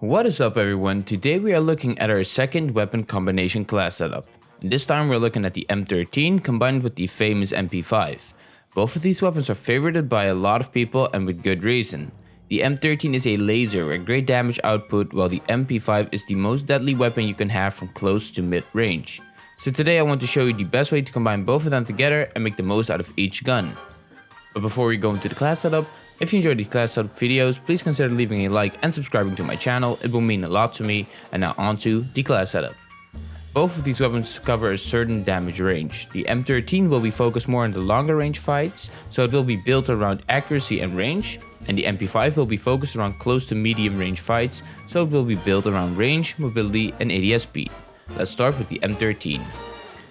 What is up everyone, today we are looking at our second weapon combination class setup. This time we're looking at the M13 combined with the famous MP5. Both of these weapons are favorited by a lot of people and with good reason. The M13 is a laser with great damage output while the MP5 is the most deadly weapon you can have from close to mid range. So today I want to show you the best way to combine both of them together and make the most out of each gun. But before we go into the class setup, if you enjoyed these class setup videos, please consider leaving a like and subscribing to my channel, it will mean a lot to me. And now onto the class setup. Both of these weapons cover a certain damage range. The M13 will be focused more on the longer range fights, so it will be built around accuracy and range, and the MP5 will be focused around close to medium range fights, so it will be built around range, mobility and ADS speed. Let's start with the M13.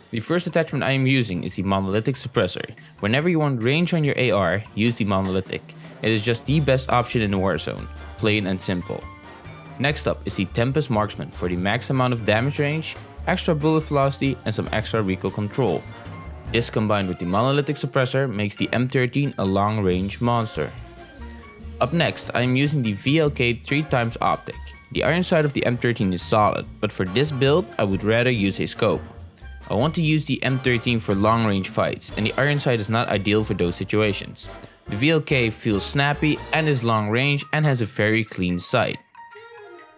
The first attachment I am using is the Monolithic Suppressor. Whenever you want range on your AR, use the Monolithic. It is just the best option in the Warzone, plain and simple. Next up is the Tempest Marksman for the max amount of damage range, extra bullet velocity and some extra recoil control. This combined with the Monolithic Suppressor makes the M13 a long range monster. Up next, I am using the VLK 3x optic. The iron sight of the M13 is solid, but for this build I would rather use a scope. I want to use the M13 for long range fights and the iron sight is not ideal for those situations. The VLK feels snappy and is long range and has a very clean sight.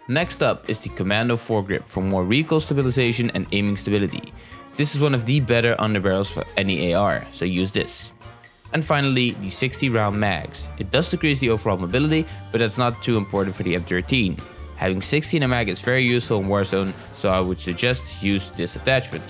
Next up is the Commando foregrip for more recoil stabilization and aiming stability. This is one of the better underbarrels for any AR, so use this. And finally, the 60 round mags. It does decrease the overall mobility, but that's not too important for the M13. Having 60 in a mag is very useful in Warzone, so I would suggest use this attachment.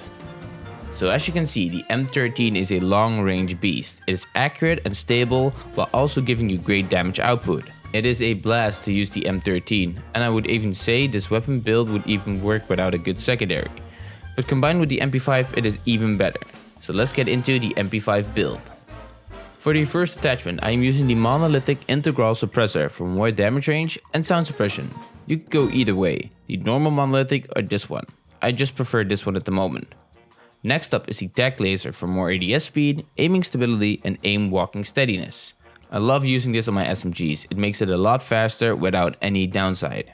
So as you can see, the M13 is a long range beast. It is accurate and stable while also giving you great damage output. It is a blast to use the M13 and I would even say this weapon build would even work without a good secondary. But combined with the MP5 it is even better. So let's get into the MP5 build. For the first attachment I am using the monolithic integral suppressor for more damage range and sound suppression. You could go either way, the normal monolithic or this one. I just prefer this one at the moment. Next up is the Tac Laser for more ADS speed, aiming stability and aim walking steadiness. I love using this on my SMGs, it makes it a lot faster without any downside.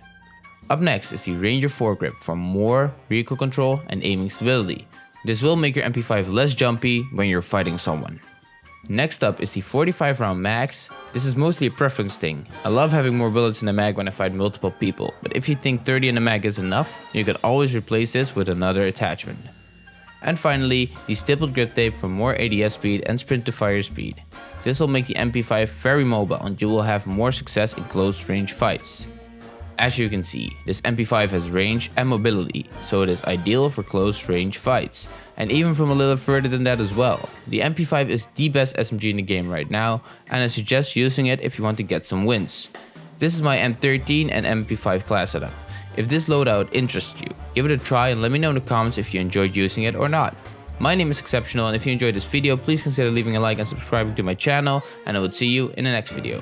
Up next is the Ranger foregrip for more recoil control and aiming stability. This will make your MP5 less jumpy when you're fighting someone. Next up is the 45 round mags. This is mostly a preference thing. I love having more bullets in the mag when I fight multiple people, but if you think 30 in the mag is enough, you can always replace this with another attachment. And finally, the stippled grip tape for more ADS speed and sprint to fire speed. This will make the MP5 very mobile and you will have more success in close range fights. As you can see, this MP5 has range and mobility, so it is ideal for close range fights, and even from a little further than that as well. The MP5 is the best SMG in the game right now, and I suggest using it if you want to get some wins. This is my M13 and MP5 class setup. If this loadout interests you, give it a try and let me know in the comments if you enjoyed using it or not. My name is Exceptional and if you enjoyed this video, please consider leaving a like and subscribing to my channel and I will see you in the next video.